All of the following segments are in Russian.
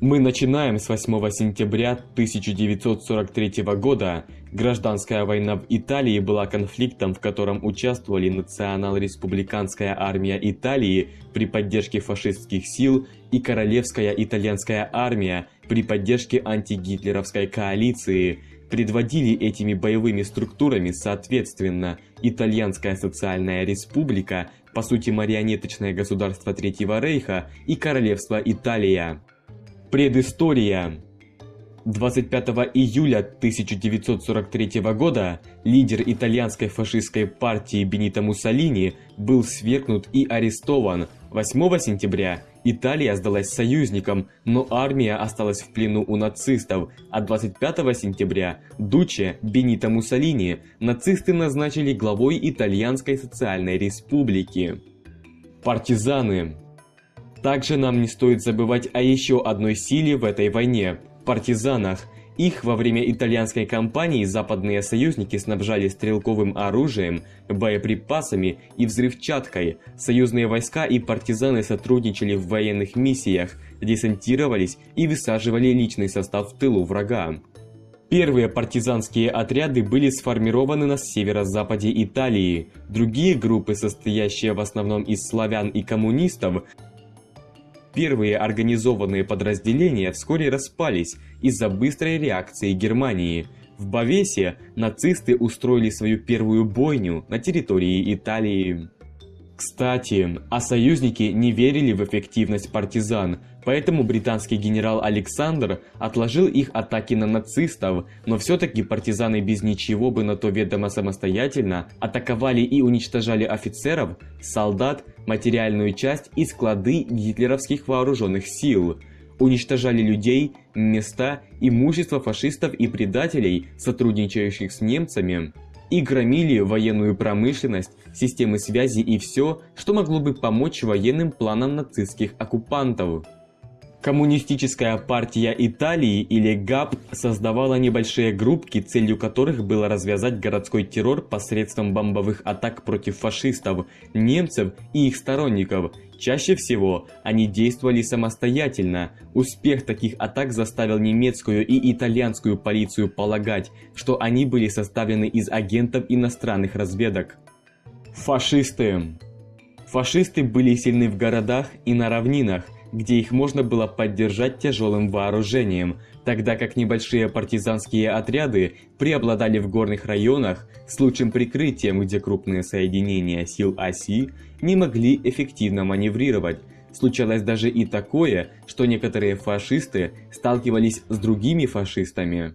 Мы начинаем с 8 сентября 1943 года. Гражданская война в Италии была конфликтом, в котором участвовали Национал-республиканская армия Италии при поддержке фашистских сил и Королевская итальянская армия при поддержке антигитлеровской коалиции. Предводили этими боевыми структурами, соответственно, Итальянская социальная республика, по сути марионеточное государство Третьего Рейха и Королевство Италия. Предыстория 25 июля 1943 года лидер итальянской фашистской партии Бенито Муссолини был свергнут и арестован. 8 сентября Италия сдалась союзникам, но армия осталась в плену у нацистов, а 25 сентября Дуче Бенито Муссолини нацисты назначили главой Итальянской социальной республики. Партизаны также нам не стоит забывать о еще одной силе в этой войне – партизанах. Их во время итальянской кампании западные союзники снабжали стрелковым оружием, боеприпасами и взрывчаткой. Союзные войска и партизаны сотрудничали в военных миссиях, десантировались и высаживали личный состав в тылу врага. Первые партизанские отряды были сформированы на северо-западе Италии. Другие группы, состоящие в основном из славян и коммунистов, Первые организованные подразделения вскоре распались из-за быстрой реакции Германии. В Бавесе нацисты устроили свою первую бойню на территории Италии. Кстати, а союзники не верили в эффективность партизан, поэтому британский генерал Александр отложил их атаки на нацистов, но все-таки партизаны без ничего бы на то ведомо самостоятельно атаковали и уничтожали офицеров, солдат, материальную часть и склады гитлеровских вооруженных сил уничтожали людей, места, имущество фашистов и предателей, сотрудничающих с немцами и громили военную промышленность, системы связи и все, что могло бы помочь военным планам нацистских оккупантов. Коммунистическая партия Италии или ГАП создавала небольшие группки, целью которых было развязать городской террор посредством бомбовых атак против фашистов, немцев и их сторонников. Чаще всего они действовали самостоятельно. Успех таких атак заставил немецкую и итальянскую полицию полагать, что они были составлены из агентов иностранных разведок. Фашисты Фашисты были сильны в городах и на равнинах, где их можно было поддержать тяжелым вооружением, тогда как небольшие партизанские отряды преобладали в горных районах с лучшим прикрытием, где крупные соединения сил оси не могли эффективно маневрировать. Случалось даже и такое, что некоторые фашисты сталкивались с другими фашистами.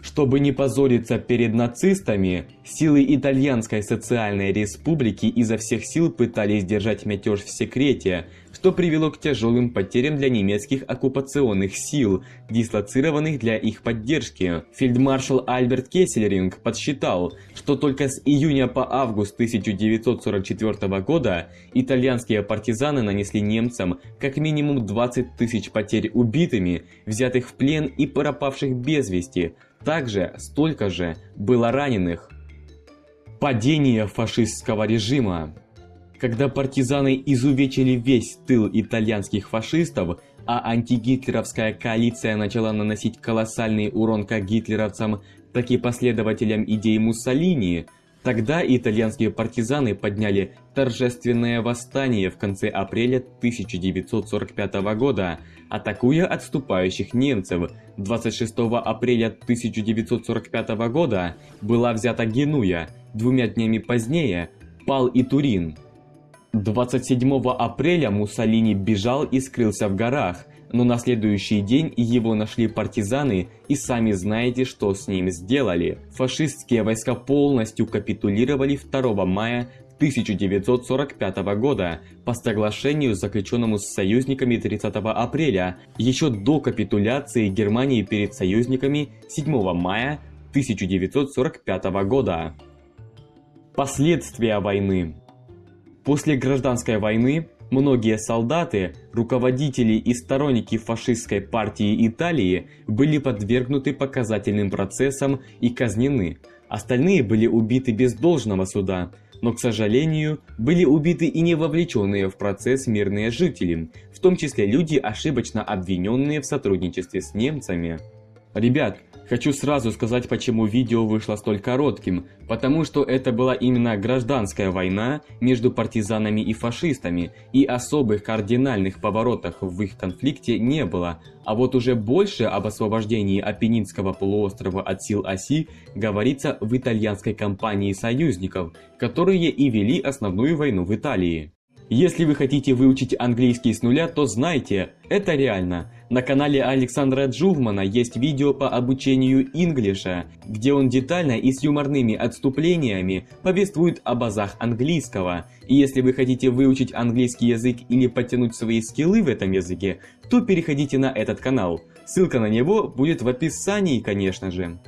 Чтобы не позориться перед нацистами, силы Итальянской социальной республики изо всех сил пытались держать мятеж в секрете, что привело к тяжелым потерям для немецких оккупационных сил, дислоцированных для их поддержки. Фельдмаршал Альберт Кессельринг подсчитал, что только с июня по август 1944 года итальянские партизаны нанесли немцам как минимум 20 тысяч потерь убитыми, взятых в плен и пропавших без вести, также столько же было раненых. Падение фашистского режима Когда партизаны изувечили весь тыл итальянских фашистов, а антигитлеровская коалиция начала наносить колоссальный урон как гитлеровцам, так и последователям идей Муссолини – Тогда итальянские партизаны подняли торжественное восстание в конце апреля 1945 года, атакуя отступающих немцев. 26 апреля 1945 года была взята Генуя, двумя днями позднее пал и Турин. 27 апреля Муссолини бежал и скрылся в горах, но на следующий день его нашли партизаны и сами знаете, что с ним сделали. Фашистские войска полностью капитулировали 2 мая 1945 года по соглашению, заключенному с союзниками 30 апреля, еще до капитуляции Германии перед союзниками 7 мая 1945 года. Последствия войны После гражданской войны Многие солдаты, руководители и сторонники фашистской партии Италии были подвергнуты показательным процессам и казнены. Остальные были убиты без должного суда, но, к сожалению, были убиты и не вовлеченные в процесс мирные жители. В том числе люди, ошибочно обвиненные в сотрудничестве с немцами. Ребят, хочу сразу сказать, почему видео вышло столь коротким, потому что это была именно гражданская война между партизанами и фашистами, и особых кардинальных поворотов в их конфликте не было, а вот уже больше об освобождении Апеннинского полуострова от сил оси говорится в итальянской кампании союзников, которые и вели основную войну в Италии. Если вы хотите выучить английский с нуля, то знайте, это реально. На канале Александра Джувмана есть видео по обучению инглиша, где он детально и с юморными отступлениями повествует об азах английского. И если вы хотите выучить английский язык или подтянуть свои скиллы в этом языке, то переходите на этот канал. Ссылка на него будет в описании, конечно же.